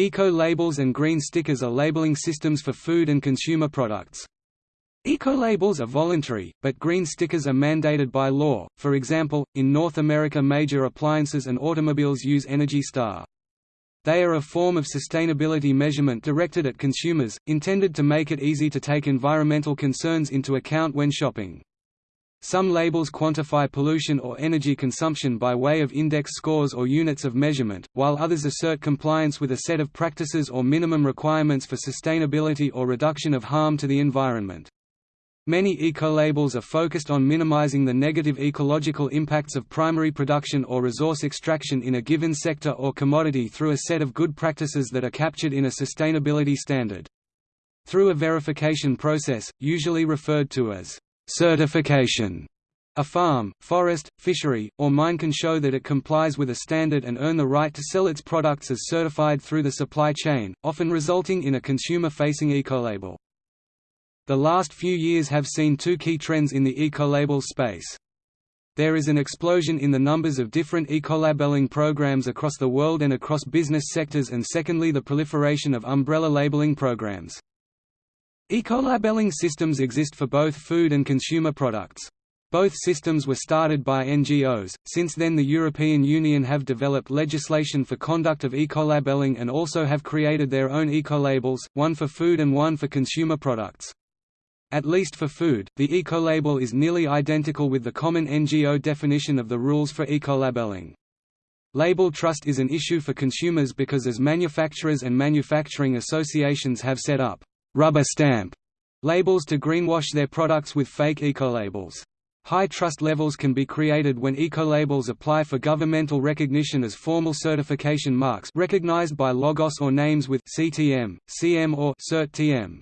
Eco-labels and green stickers are labeling systems for food and consumer products. Eco-labels are voluntary, but green stickers are mandated by law, for example, in North America major appliances and automobiles use Energy Star. They are a form of sustainability measurement directed at consumers, intended to make it easy to take environmental concerns into account when shopping. Some labels quantify pollution or energy consumption by way of index scores or units of measurement, while others assert compliance with a set of practices or minimum requirements for sustainability or reduction of harm to the environment. Many eco-labels are focused on minimizing the negative ecological impacts of primary production or resource extraction in a given sector or commodity through a set of good practices that are captured in a sustainability standard. Through a verification process, usually referred to as certification, a farm, forest, fishery, or mine can show that it complies with a standard and earn the right to sell its products as certified through the supply chain, often resulting in a consumer-facing ecolabel. The last few years have seen two key trends in the ecolabel space. There is an explosion in the numbers of different ecolabeling programs across the world and across business sectors and secondly the proliferation of umbrella labeling programs. Ecolabeling systems exist for both food and consumer products. Both systems were started by NGOs, since then the European Union have developed legislation for conduct of ecolabeling and also have created their own ecolabels, one for food and one for consumer products. At least for food, the ecolabel is nearly identical with the common NGO definition of the rules for ecolabeling. Label trust is an issue for consumers because as manufacturers and manufacturing associations have set up rubber stamp labels to greenwash their products with fake ecolabels. High trust levels can be created when ecolabels apply for governmental recognition as formal certification marks recognized by logos or names with CTM, CM or CERT-TM.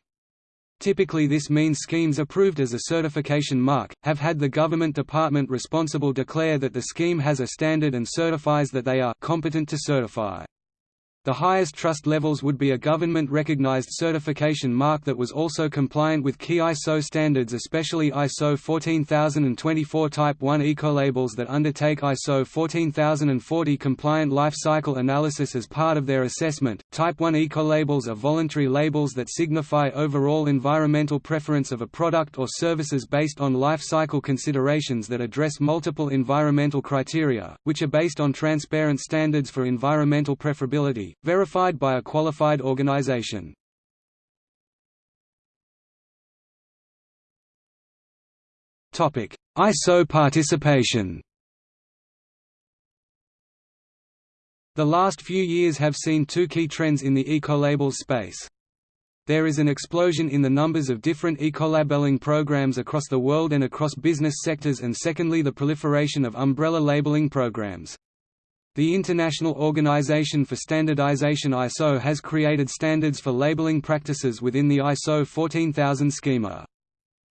Typically this means schemes approved as a certification mark, have had the government department responsible declare that the scheme has a standard and certifies that they are competent to certify. The highest trust levels would be a government-recognized certification mark that was also compliant with key ISO standards especially ISO 14024 Type 1 ecolabels that undertake ISO 14040 compliant life cycle analysis as part of their assessment. Type 1 ecolabels are voluntary labels that signify overall environmental preference of a product or services based on life cycle considerations that address multiple environmental criteria, which are based on transparent standards for environmental preferability, verified by a qualified organization. ISO participation The last few years have seen two key trends in the ecolabels space. There is an explosion in the numbers of different ecolabeling programs across the world and across business sectors and secondly the proliferation of umbrella labeling programs. The International Organization for Standardization ISO has created standards for labeling practices within the ISO 14000 schema.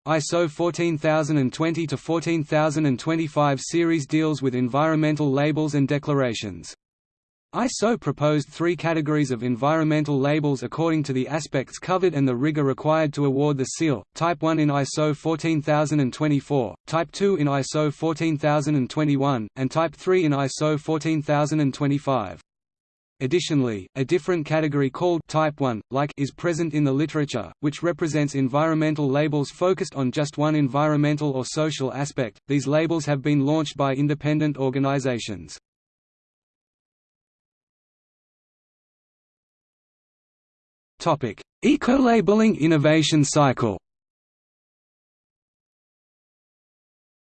ISO 14020 to 14025 series deals with environmental labels and declarations. ISO proposed three categories of environmental labels according to the aspects covered and the rigor required to award the seal, Type 1 in ISO 14024, Type 2 in ISO 14021, and Type 3 in ISO 14025. Additionally, a different category called Type 1, like is present in the literature, which represents environmental labels focused on just one environmental or social aspect. These labels have been launched by independent organizations. Topic: Eco-labeling innovation cycle.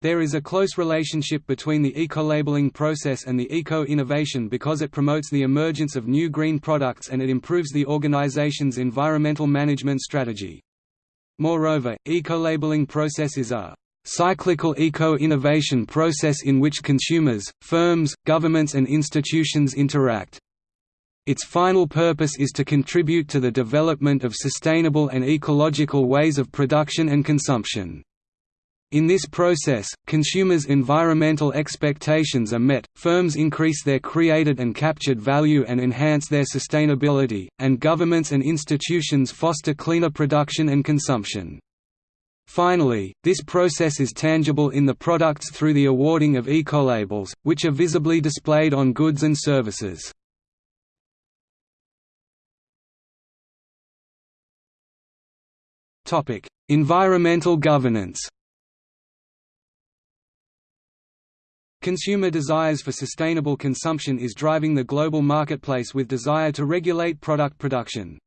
There is a close relationship between the eco-labeling process and the eco-innovation because it promotes the emergence of new green products and it improves the organization's environmental management strategy. Moreover, eco-labeling process is a cyclical eco-innovation process in which consumers, firms, governments and institutions interact. Its final purpose is to contribute to the development of sustainable and ecological ways of production and consumption. In this process, consumers' environmental expectations are met, firms increase their created and captured value and enhance their sustainability, and governments and institutions foster cleaner production and consumption. Finally, this process is tangible in the products through the awarding of ecolabels, which are visibly displayed on goods and services. Topic: Environmental governance. Consumer desires for sustainable consumption is driving the global marketplace with desire to regulate product production.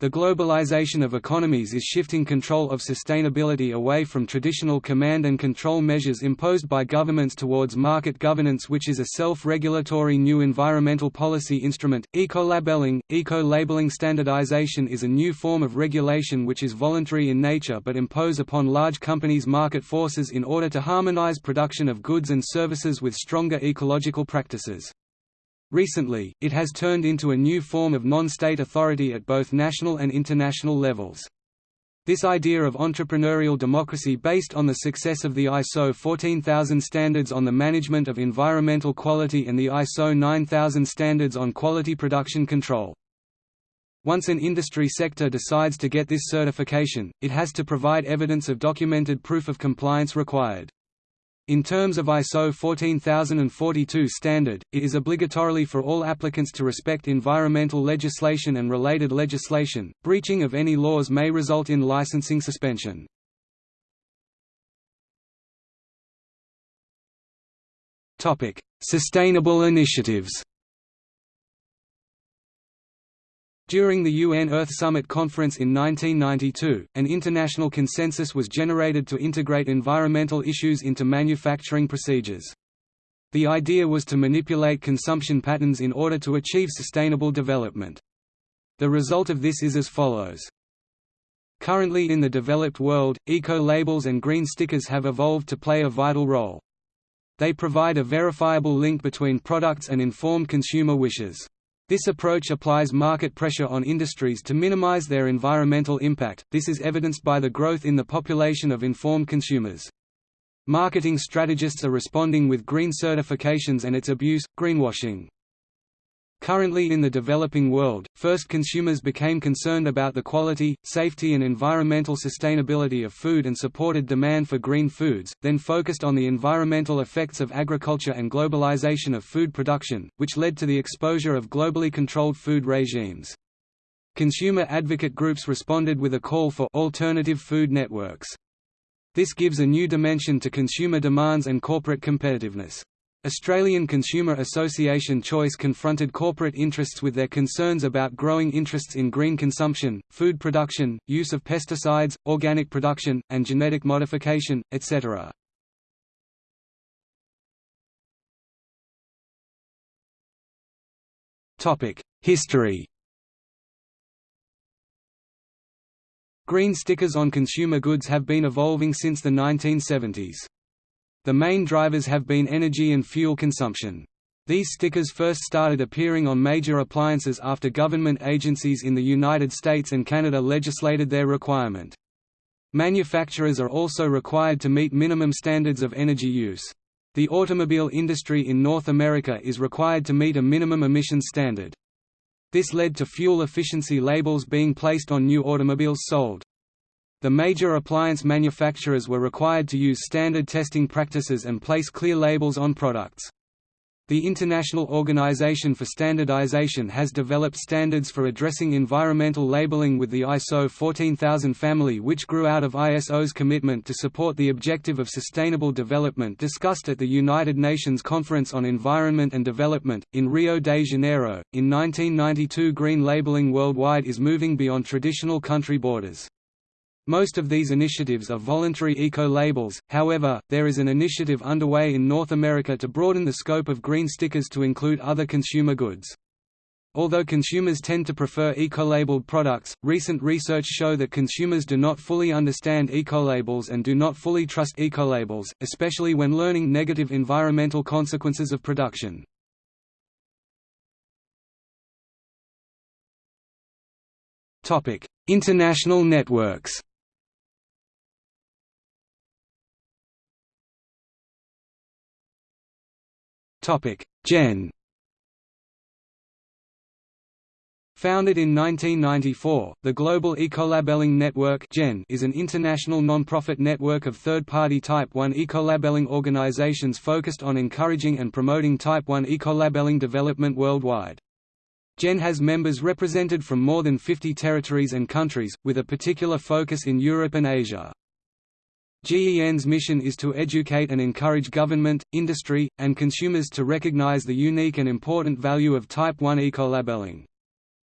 The globalization of economies is shifting control of sustainability away from traditional command and control measures imposed by governments towards market governance which is a self-regulatory new environmental policy instrument. Eco-labeling Eco-labeling standardization is a new form of regulation which is voluntary in nature but impose upon large companies market forces in order to harmonize production of goods and services with stronger ecological practices. Recently, it has turned into a new form of non-state authority at both national and international levels. This idea of entrepreneurial democracy based on the success of the ISO 14000 standards on the management of environmental quality and the ISO 9000 standards on quality production control. Once an industry sector decides to get this certification, it has to provide evidence of documented proof of compliance required. In terms of ISO 14042 standard, it is obligatorily for all applicants to respect environmental legislation and related legislation. Breaching of any laws may result in licensing suspension. Topic: Sustainable initiatives. During the UN Earth Summit Conference in 1992, an international consensus was generated to integrate environmental issues into manufacturing procedures. The idea was to manipulate consumption patterns in order to achieve sustainable development. The result of this is as follows. Currently in the developed world, eco-labels and green stickers have evolved to play a vital role. They provide a verifiable link between products and informed consumer wishes. This approach applies market pressure on industries to minimize their environmental impact, this is evidenced by the growth in the population of informed consumers. Marketing strategists are responding with green certifications and its abuse, greenwashing. Currently in the developing world, first consumers became concerned about the quality, safety and environmental sustainability of food and supported demand for green foods, then focused on the environmental effects of agriculture and globalization of food production, which led to the exposure of globally controlled food regimes. Consumer advocate groups responded with a call for alternative food networks. This gives a new dimension to consumer demands and corporate competitiveness. Australian Consumer Association Choice confronted corporate interests with their concerns about growing interests in green consumption, food production, use of pesticides, organic production, and genetic modification, etc. History Green stickers on consumer goods have been evolving since the 1970s. The main drivers have been energy and fuel consumption. These stickers first started appearing on major appliances after government agencies in the United States and Canada legislated their requirement. Manufacturers are also required to meet minimum standards of energy use. The automobile industry in North America is required to meet a minimum emissions standard. This led to fuel efficiency labels being placed on new automobiles sold. The major appliance manufacturers were required to use standard testing practices and place clear labels on products. The International Organization for Standardization has developed standards for addressing environmental labeling with the ISO 14000 family which grew out of ISO's commitment to support the objective of sustainable development discussed at the United Nations Conference on Environment and Development, in Rio de Janeiro. In 1992 green labeling worldwide is moving beyond traditional country borders. Most of these initiatives are voluntary eco-labels, however, there is an initiative underway in North America to broaden the scope of green stickers to include other consumer goods. Although consumers tend to prefer eco-labeled products, recent research show that consumers do not fully understand eco-labels and do not fully trust eco-labels, especially when learning negative environmental consequences of production. International networks GEN Founded in 1994, the Global Ecolabelling Network (GEN) is an international non-profit network of third-party Type 1 ecolabelling organizations focused on encouraging and promoting Type 1 ecolabelling development worldwide. GEN has members represented from more than 50 territories and countries, with a particular focus in Europe and Asia. GEN's mission is to educate and encourage government, industry, and consumers to recognize the unique and important value of Type 1 ecolabeling.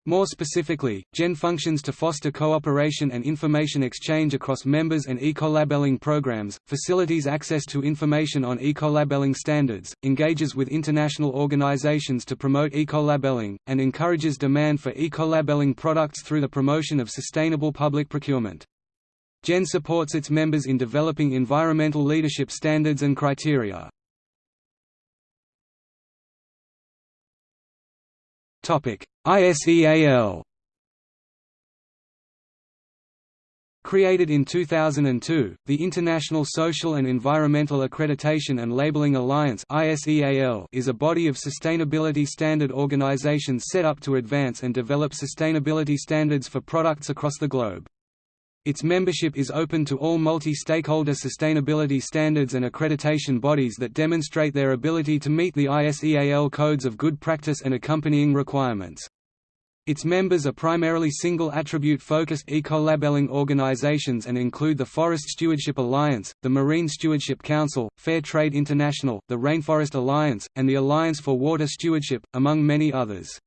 More specifically, GEN functions to foster cooperation and information exchange across members and ecolabelling programs, facilitates access to information on ecolabelling standards, engages with international organizations to promote ecolabelling, and encourages demand for ecolabelling products through the promotion of sustainable public procurement. GEN supports its members in developing environmental leadership standards and criteria. ISEAL Created in 2002, the International Social and Environmental Accreditation and Labeling Alliance is a body of sustainability standard organizations set up to advance and develop sustainability standards for products across the globe. Its membership is open to all multi-stakeholder sustainability standards and accreditation bodies that demonstrate their ability to meet the ISEAL codes of good practice and accompanying requirements. Its members are primarily single-attribute-focused eco-labelling organizations and include the Forest Stewardship Alliance, the Marine Stewardship Council, Fair Trade International, the Rainforest Alliance, and the Alliance for Water Stewardship, among many others.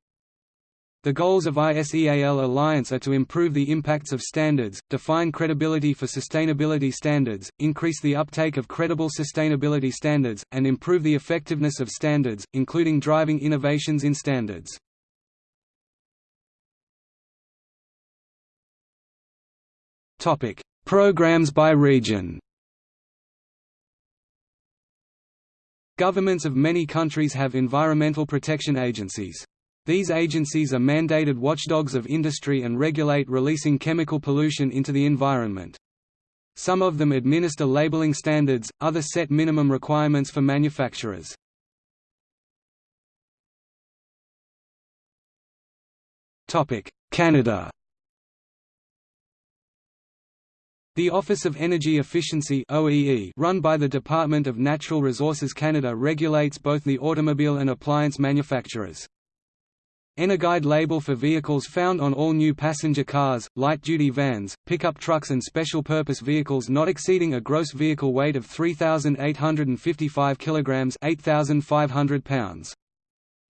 The goals of ISEAL Alliance are to improve the impacts of standards, define credibility for sustainability standards, increase the uptake of credible sustainability standards, and improve the effectiveness of standards, including driving innovations in standards. Programs by region Governments of many countries have environmental protection agencies. These agencies are mandated watchdogs of industry and regulate releasing chemical pollution into the environment. Some of them administer labeling standards, others set minimum requirements for manufacturers. Canada The Office of Energy Efficiency OEE, run by the Department of Natural Resources Canada regulates both the automobile and appliance manufacturers. Energuide label for vehicles found on all new passenger cars, light-duty vans, pickup trucks and special-purpose vehicles not exceeding a gross vehicle weight of 3,855 kg 8,500 pounds.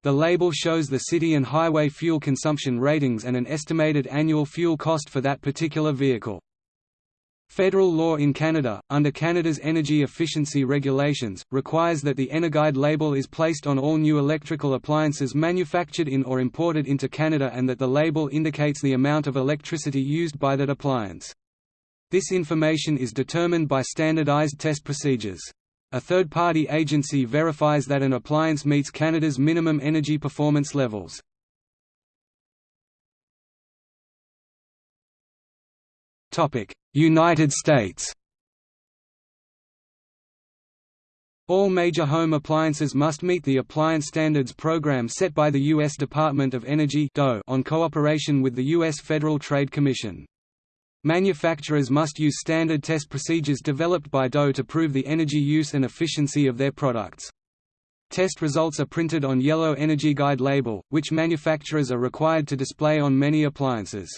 The label shows the city and highway fuel consumption ratings and an estimated annual fuel cost for that particular vehicle. Federal law in Canada, under Canada's energy efficiency regulations, requires that the Energuide label is placed on all new electrical appliances manufactured in or imported into Canada and that the label indicates the amount of electricity used by that appliance. This information is determined by standardized test procedures. A third-party agency verifies that an appliance meets Canada's minimum energy performance levels. United States All major home appliances must meet the Appliance Standards Program set by the U.S. Department of Energy on cooperation with the U.S. Federal Trade Commission. Manufacturers must use standard test procedures developed by DOE to prove the energy use and efficiency of their products. Test results are printed on yellow Energy Guide label, which manufacturers are required to display on many appliances.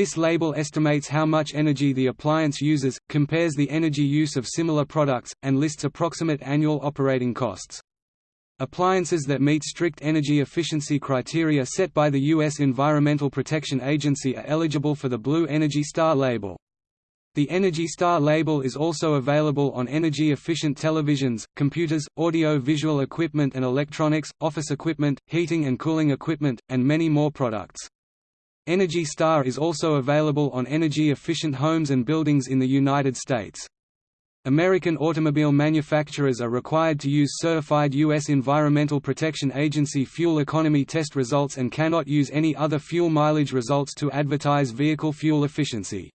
This label estimates how much energy the appliance uses, compares the energy use of similar products, and lists approximate annual operating costs. Appliances that meet strict energy efficiency criteria set by the U.S. Environmental Protection Agency are eligible for the Blue Energy Star label. The Energy Star label is also available on energy-efficient televisions, computers, audio-visual equipment and electronics, office equipment, heating and cooling equipment, and many more products. Energy Star is also available on energy-efficient homes and buildings in the United States. American automobile manufacturers are required to use certified U.S. Environmental Protection Agency fuel economy test results and cannot use any other fuel mileage results to advertise vehicle fuel efficiency.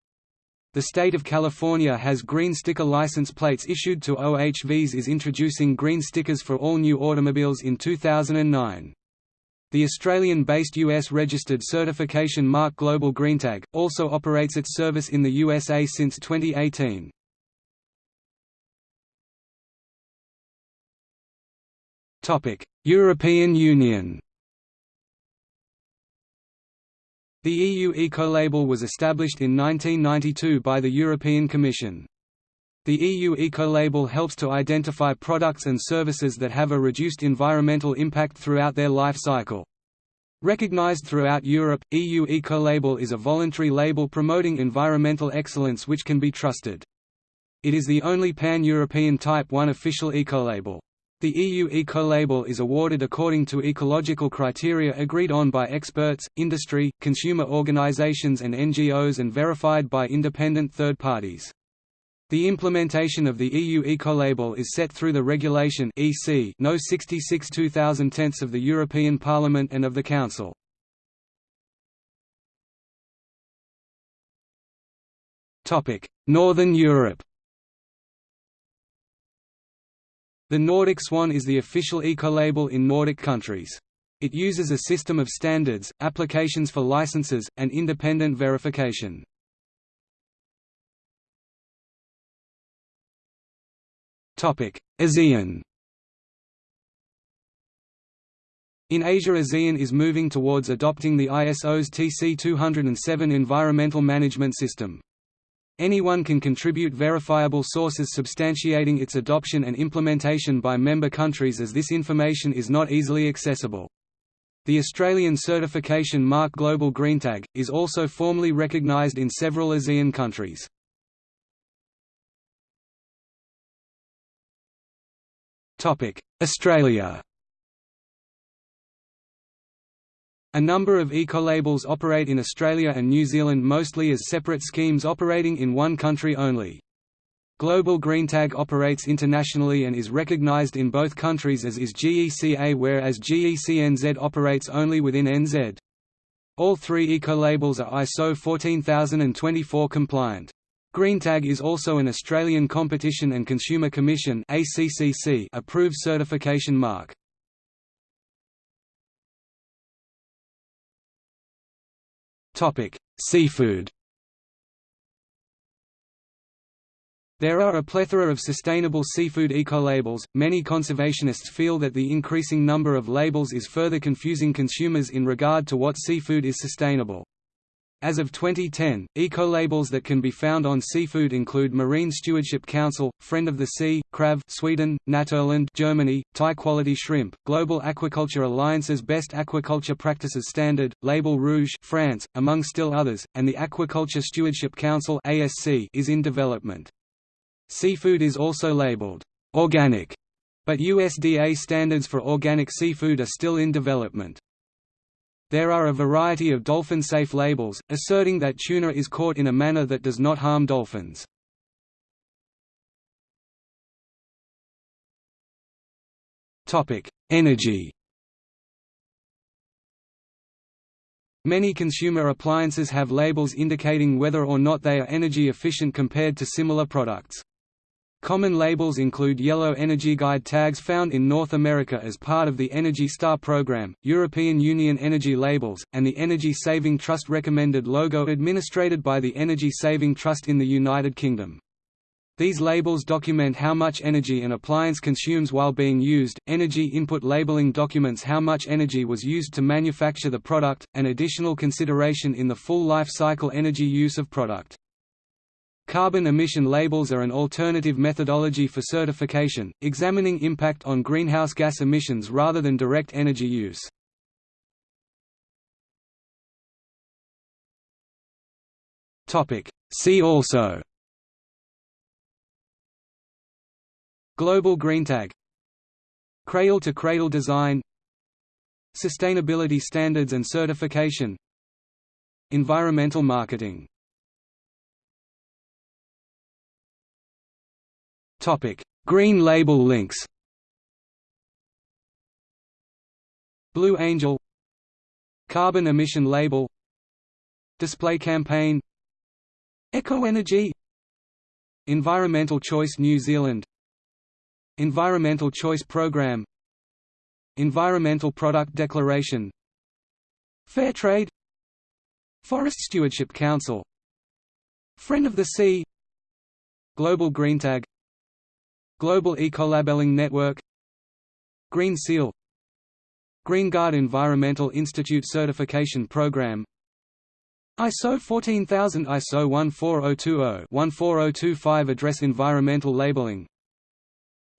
The state of California has green sticker license plates issued to OHVs is introducing green stickers for all new automobiles in 2009. The Australian-based US-registered certification mark Global GreenTag, also operates its service in the USA since 2018. European Union The EU Ecolabel was established in 1992 by the European Commission. The EU Ecolabel helps to identify products and services that have a reduced environmental impact throughout their life cycle. Recognized throughout Europe, EU Ecolabel is a voluntary label promoting environmental excellence which can be trusted. It is the only pan-European Type 1 official ecolabel. The EU eco-label is awarded according to ecological criteria agreed on by experts, industry, consumer organizations and NGOs and verified by independent third parties. The implementation of the EU ecolabel is set through the Regulation EC No 66 2010 of the European Parliament and of the Council. Topic: Northern Europe The Nordic Swan is the official ecolabel in Nordic countries. It uses a system of standards, applications for licenses, and independent verification. ASEAN In Asia ASEAN is moving towards adopting the ISO's TC 207 environmental management system. Anyone can contribute verifiable sources substantiating its adoption and implementation by member countries as this information is not easily accessible. The Australian certification mark Global GreenTag, is also formally recognised in several ASEAN countries. Australia A number of ecolabels operate in Australia and New Zealand mostly as separate schemes operating in one country only. Global GreenTag operates internationally and is recognized in both countries as is GECA whereas GECNZ operates only within NZ. All three ecolabels are ISO 14024 compliant. GreenTag is also an Australian Competition and Consumer Commission approved certification mark. Seafood. There are a plethora of sustainable seafood eco-labels. Many conservationists feel that the increasing number of labels is further confusing consumers in regard to what seafood is sustainable. As of 2010, eco-labels that can be found on seafood include Marine Stewardship Council, Friend of the Sea, Krav Sweden, Naturland Germany, Thai Quality Shrimp, Global Aquaculture Alliance's Best Aquaculture Practices Standard, Label Rouge France, among still others, and the Aquaculture Stewardship Council ASC is in development. Seafood is also labeled organic, but USDA standards for organic seafood are still in development. There are a variety of dolphin-safe labels, asserting that tuna is caught in a manner that does not harm dolphins. Energy Many consumer appliances have labels indicating whether or not they are energy efficient compared to similar products. Common labels include yellow Energy Guide tags found in North America as part of the Energy Star program, European Union Energy Labels, and the Energy Saving Trust recommended logo administered by the Energy Saving Trust in the United Kingdom. These labels document how much energy an appliance consumes while being used. Energy input labeling documents how much energy was used to manufacture the product, an additional consideration in the full life cycle energy use of product. Carbon emission labels are an alternative methodology for certification, examining impact on greenhouse gas emissions rather than direct energy use. See also. Global Green Tag, Cradle-to-cradle design. Sustainability standards and certification. Environmental marketing Green label links. Blue Angel Carbon emission label Display campaign Eco Energy Environmental Choice New Zealand Environmental Choice Program Environmental Product Declaration Fair Trade Forest Stewardship Council Friend of the Sea Global GreenTag Global Ecolabelling Network Green Seal Green Guard Environmental Institute Certification Program ISO 14000 ISO 14020-14025 Address environmental labeling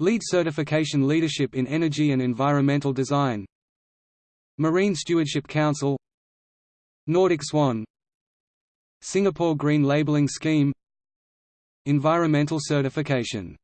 LEED certification Leadership in Energy and Environmental Design Marine Stewardship Council Nordic Swan Singapore Green Labeling Scheme Environmental certification